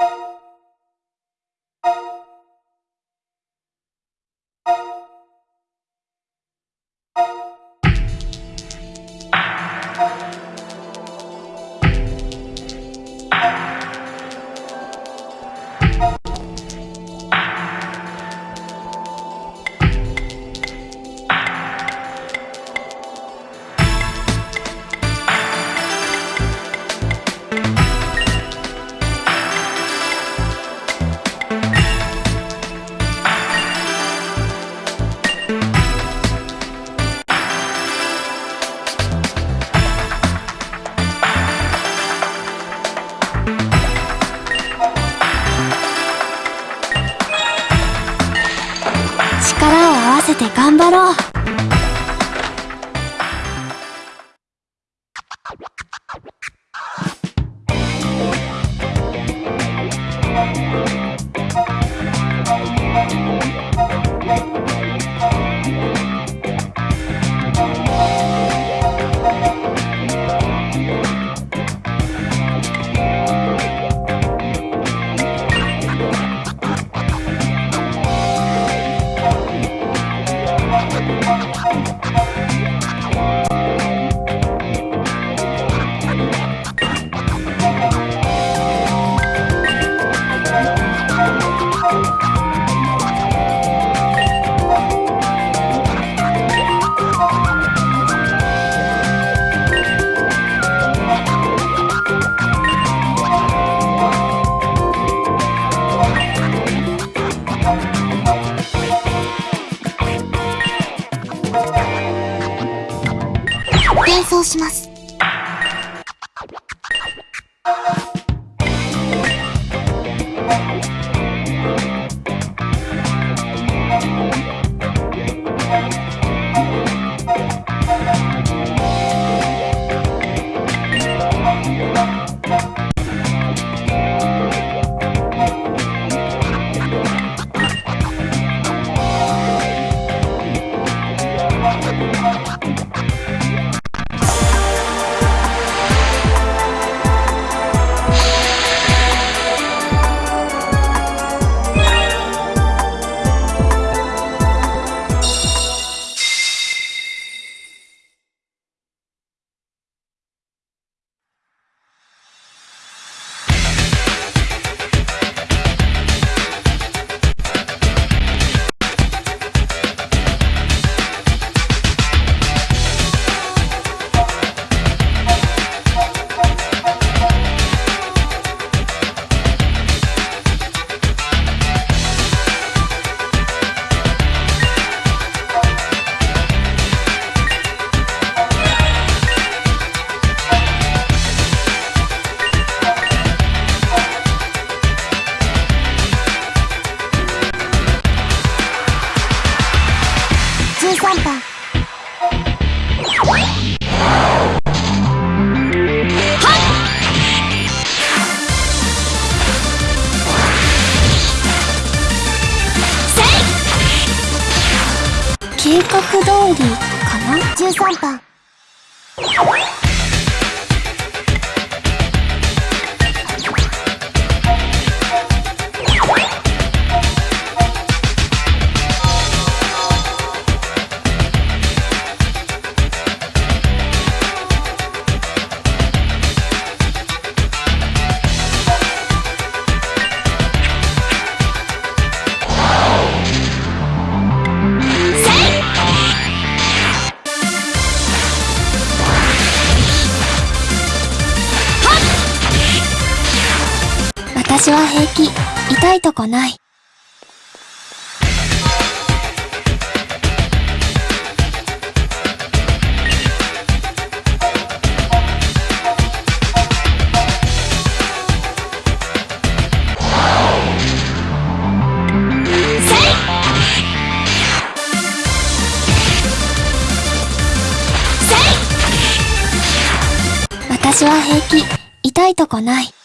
you 力を合わせて頑張ろう。転送します。画通りかな？13番私は平気。痛いとこない。私は平気。痛いとこない。